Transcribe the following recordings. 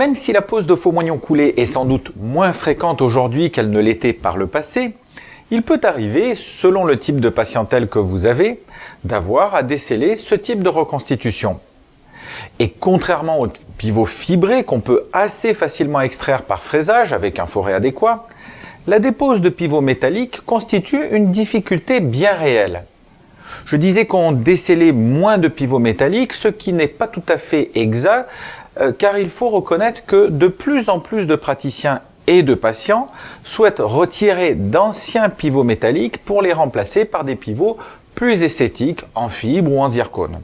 Même si la pose de faux moignons coulés est sans doute moins fréquente aujourd'hui qu'elle ne l'était par le passé, il peut arriver, selon le type de patientèle que vous avez, d'avoir à déceler ce type de reconstitution. Et contrairement aux pivots fibrés qu'on peut assez facilement extraire par fraisage avec un forêt adéquat, la dépose de pivots métalliques constitue une difficulté bien réelle. Je disais qu'on décelait moins de pivots métalliques, ce qui n'est pas tout à fait exact, euh, car il faut reconnaître que de plus en plus de praticiens et de patients souhaitent retirer d'anciens pivots métalliques pour les remplacer par des pivots plus esthétiques en fibre ou en zircone.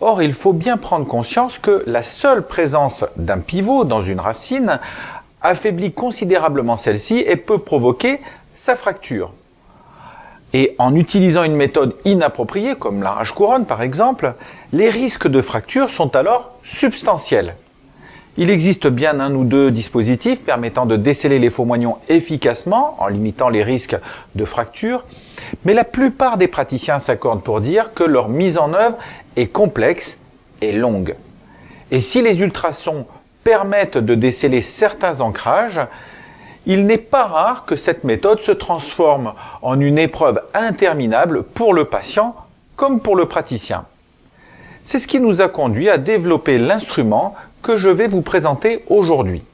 Or, il faut bien prendre conscience que la seule présence d'un pivot dans une racine affaiblit considérablement celle-ci et peut provoquer sa fracture. Et en utilisant une méthode inappropriée, comme l'arrache-couronne par exemple, les risques de fracture sont alors substantiels. Il existe bien un ou deux dispositifs permettant de déceler les faux moignons efficacement en limitant les risques de fracture, mais la plupart des praticiens s'accordent pour dire que leur mise en œuvre est complexe et longue. Et si les ultrasons permettent de déceler certains ancrages, il n'est pas rare que cette méthode se transforme en une épreuve interminable pour le patient comme pour le praticien. C'est ce qui nous a conduit à développer l'instrument que je vais vous présenter aujourd'hui.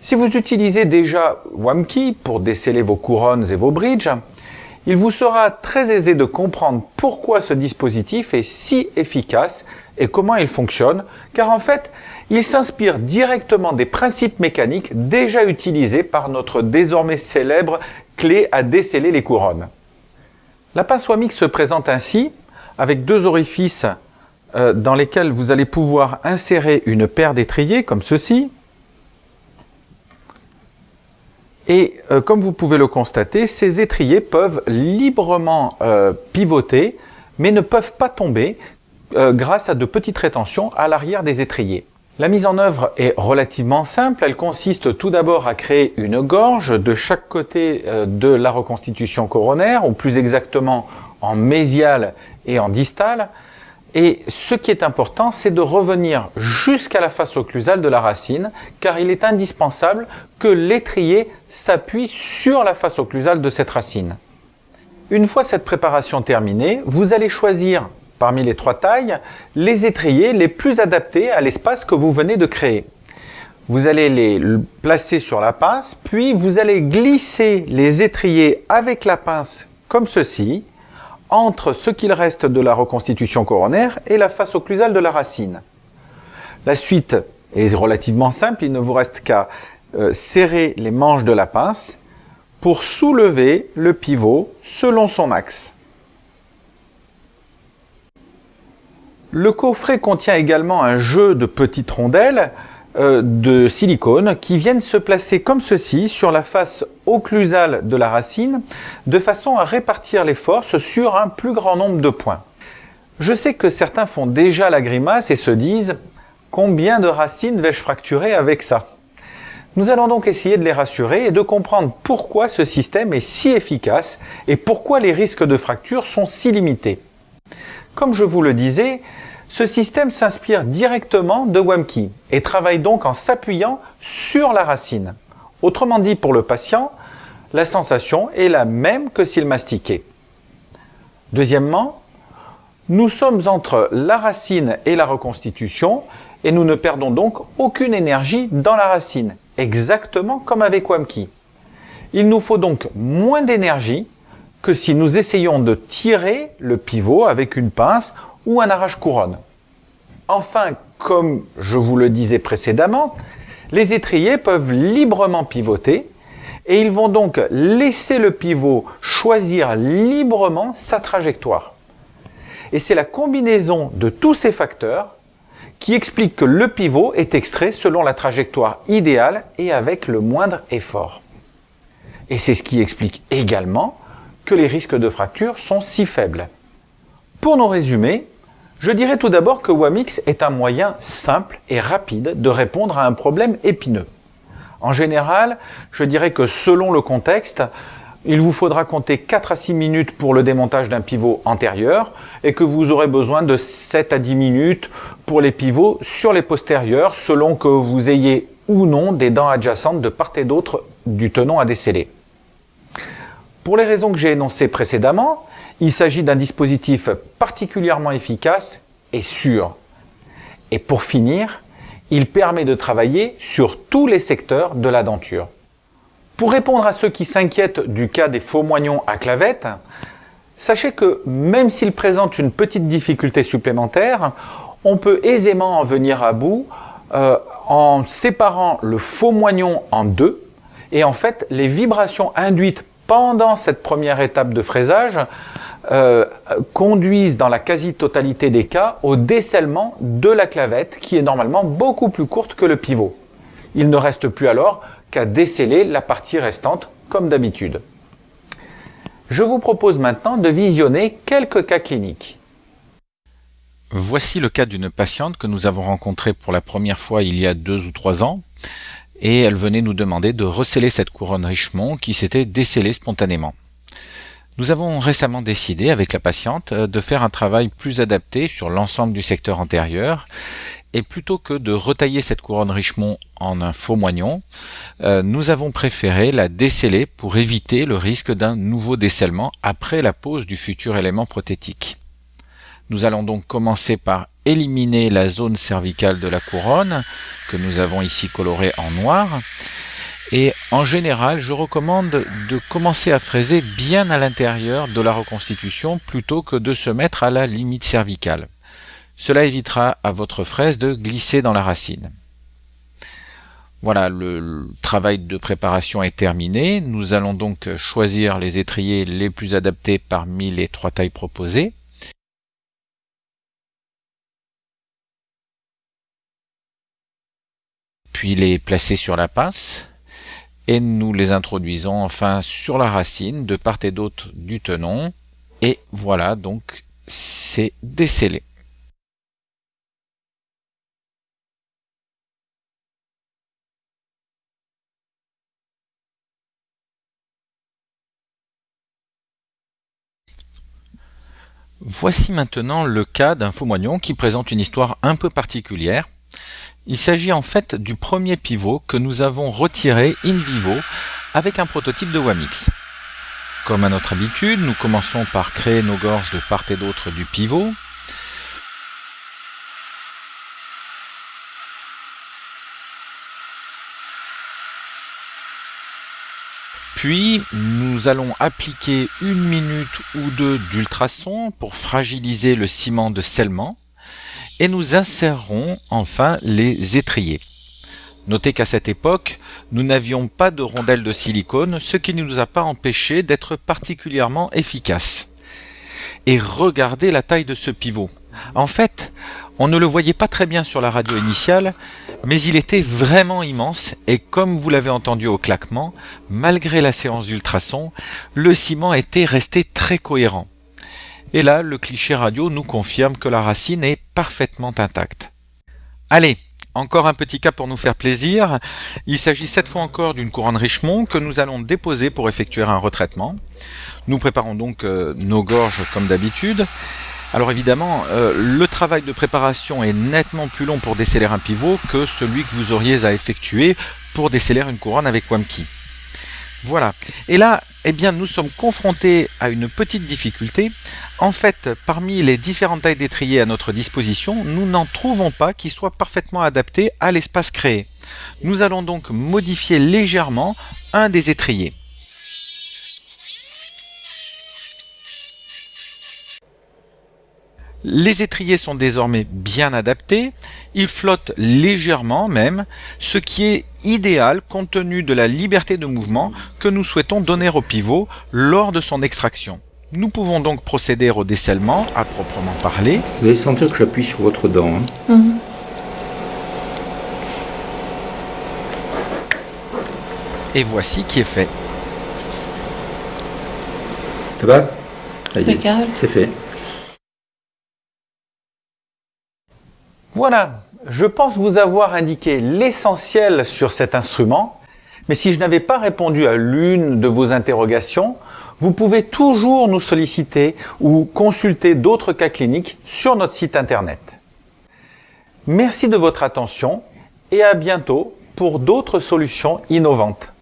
Si vous utilisez déjà WAMKey pour déceler vos couronnes et vos bridges, il vous sera très aisé de comprendre pourquoi ce dispositif est si efficace et comment il fonctionne, car en fait, il s'inspire directement des principes mécaniques déjà utilisés par notre désormais célèbre clé à déceler les couronnes. La pince WAMIX se présente ainsi, avec deux orifices euh, dans lesquels vous allez pouvoir insérer une paire d'étriers comme ceci. Et euh, comme vous pouvez le constater, ces étriers peuvent librement euh, pivoter, mais ne peuvent pas tomber grâce à de petites rétentions à l'arrière des étriers. La mise en œuvre est relativement simple. Elle consiste tout d'abord à créer une gorge de chaque côté de la reconstitution coronaire, ou plus exactement en mésial et en distal. Et ce qui est important, c'est de revenir jusqu'à la face occlusale de la racine, car il est indispensable que l'étrier s'appuie sur la face occlusale de cette racine. Une fois cette préparation terminée, vous allez choisir parmi les trois tailles les étriers les plus adaptés à l'espace que vous venez de créer. Vous allez les placer sur la pince, puis vous allez glisser les étriers avec la pince comme ceci, entre ce qu'il reste de la reconstitution coronaire et la face occlusale de la racine. La suite est relativement simple, il ne vous reste qu'à euh, serrer les manches de la pince pour soulever le pivot selon son axe. Le coffret contient également un jeu de petites rondelles euh, de silicone qui viennent se placer comme ceci sur la face occlusale de la racine de façon à répartir les forces sur un plus grand nombre de points. Je sais que certains font déjà la grimace et se disent « Combien de racines vais-je fracturer avec ça ?» Nous allons donc essayer de les rassurer et de comprendre pourquoi ce système est si efficace et pourquoi les risques de fracture sont si limités. Comme je vous le disais, ce système s'inspire directement de WAMKey et travaille donc en s'appuyant sur la racine. Autrement dit, pour le patient, la sensation est la même que s'il mastiquait. Deuxièmement, nous sommes entre la racine et la reconstitution et nous ne perdons donc aucune énergie dans la racine, exactement comme avec WAMKey. Il nous faut donc moins d'énergie que si nous essayons de tirer le pivot avec une pince ou un arrache-couronne. Enfin, comme je vous le disais précédemment, les étriers peuvent librement pivoter et ils vont donc laisser le pivot choisir librement sa trajectoire. Et c'est la combinaison de tous ces facteurs qui explique que le pivot est extrait selon la trajectoire idéale et avec le moindre effort. Et c'est ce qui explique également que les risques de fracture sont si faibles. Pour nous résumer, je dirais tout d'abord que WAMIX est un moyen simple et rapide de répondre à un problème épineux. En général, je dirais que selon le contexte, il vous faudra compter 4 à 6 minutes pour le démontage d'un pivot antérieur et que vous aurez besoin de 7 à 10 minutes pour les pivots sur les postérieurs selon que vous ayez ou non des dents adjacentes de part et d'autre du tenon à déceler. Pour les raisons que j'ai énoncées précédemment, il s'agit d'un dispositif particulièrement efficace et sûr. Et pour finir, il permet de travailler sur tous les secteurs de la denture. Pour répondre à ceux qui s'inquiètent du cas des faux moignons à clavette, sachez que même s'ils présentent une petite difficulté supplémentaire, on peut aisément en venir à bout euh, en séparant le faux moignon en deux. Et en fait, les vibrations induites pendant cette première étape de fraisage euh, conduisent dans la quasi-totalité des cas au décellement de la clavette qui est normalement beaucoup plus courte que le pivot. Il ne reste plus alors qu'à déceler la partie restante comme d'habitude. Je vous propose maintenant de visionner quelques cas cliniques. Voici le cas d'une patiente que nous avons rencontrée pour la première fois il y a deux ou trois ans et elle venait nous demander de receller cette couronne Richemont qui s'était décellée spontanément. Nous avons récemment décidé avec la patiente de faire un travail plus adapté sur l'ensemble du secteur antérieur et plutôt que de retailler cette couronne Richemont en un faux moignon, euh, nous avons préféré la déceler pour éviter le risque d'un nouveau décellement après la pose du futur élément prothétique. Nous allons donc commencer par éliminer la zone cervicale de la couronne, que nous avons ici colorée en noir, et en général, je recommande de commencer à fraiser bien à l'intérieur de la reconstitution plutôt que de se mettre à la limite cervicale. Cela évitera à votre fraise de glisser dans la racine. Voilà, le, travail de préparation est terminé. Nous allons donc choisir les étriers les plus adaptés parmi les trois tailles proposées. Puis les placer sur la pince et nous les introduisons enfin sur la racine de part et d'autre du tenon. Et voilà, donc c'est décellé. Voici maintenant le cas d'un faux moignon qui présente une histoire un peu particulière. Il s'agit en fait du premier pivot que nous avons retiré in vivo avec un prototype de Wamix. Comme à notre habitude, nous commençons par créer nos gorges de part et d'autre du pivot. Puis, nous allons appliquer une minute ou deux d'ultrasons pour fragiliser le ciment de scellement et nous insérerons enfin les étriers. Notez qu'à cette époque, nous n'avions pas de rondelles de silicone, ce qui ne nous a pas empêché d'être particulièrement efficaces. Et regardez la taille de ce pivot. En fait, on ne le voyait pas très bien sur la radio initiale, mais il était vraiment immense et comme vous l'avez entendu au claquement, malgré la séance d'ultrasons, le ciment était resté très cohérent. Et là, le cliché radio nous confirme que la racine est parfaitement intacte. Allez, encore un petit cas pour nous faire plaisir. Il s'agit cette fois encore d'une couronne Richemont que nous allons déposer pour effectuer un retraitement. Nous préparons donc euh, nos gorges comme d'habitude. Alors évidemment, euh, le travail de préparation est nettement plus long pour déceler un pivot que celui que vous auriez à effectuer pour déceler une couronne avec Wamkey. Voilà. Et là, eh bien, nous sommes confrontés à une petite difficulté. En fait, parmi les différentes tailles d'étrier à notre disposition, nous n'en trouvons pas qui soient parfaitement adaptés à l'espace créé. Nous allons donc modifier légèrement un des étriers. Les étriers sont désormais bien adaptés, ils flottent légèrement même, ce qui est idéal compte tenu de la liberté de mouvement que nous souhaitons donner au pivot lors de son extraction. Nous pouvons donc procéder au décellement à proprement parler. Vous allez sentir que j'appuie sur votre dent. Hein. Mhm. Et voici qui est fait. Ça va? C'est fait. Voilà, je pense vous avoir indiqué l'essentiel sur cet instrument Mais si je n'avais pas répondu à l'une de vos interrogations, vous pouvez toujours nous solliciter ou consulter d'autres cas cliniques sur notre site internet. Merci de votre attention et à bientôt pour d'autres solutions innovantes.